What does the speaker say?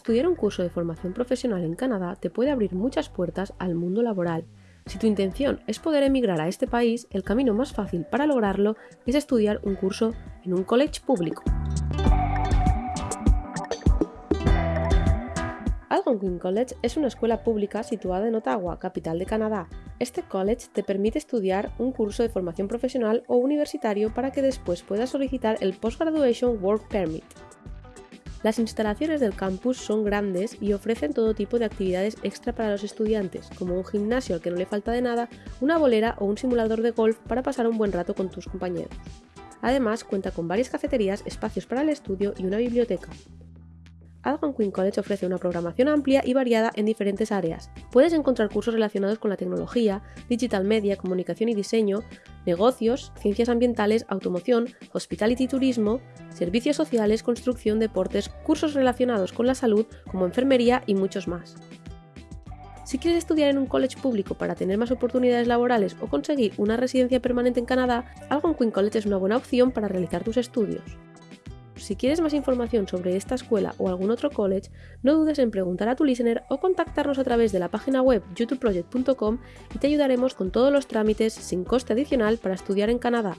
estudiar un curso de formación profesional en Canadá te puede abrir muchas puertas al mundo laboral. Si tu intención es poder emigrar a este país, el camino más fácil para lograrlo es estudiar un curso en un college público. Algonquin College es una escuela pública situada en Ottawa, capital de Canadá. Este college te permite estudiar un curso de formación profesional o universitario para que después puedas solicitar el Postgraduation Work Permit. Las instalaciones del campus son grandes y ofrecen todo tipo de actividades extra para los estudiantes, como un gimnasio al que no le falta de nada, una bolera o un simulador de golf para pasar un buen rato con tus compañeros. Además, cuenta con varias cafeterías, espacios para el estudio y una biblioteca. Algonquin College ofrece una programación amplia y variada en diferentes áreas. Puedes encontrar cursos relacionados con la tecnología, digital media, comunicación y diseño, negocios, ciencias ambientales, automoción, hospitality y turismo, servicios sociales, construcción, deportes, cursos relacionados con la salud como enfermería y muchos más. Si quieres estudiar en un college público para tener más oportunidades laborales o conseguir una residencia permanente en Canadá, Algonquin College es una buena opción para realizar tus estudios. Si quieres más información sobre esta escuela o algún otro college, no dudes en preguntar a tu listener o contactarnos a través de la página web youtubeproject.com y te ayudaremos con todos los trámites sin coste adicional para estudiar en Canadá.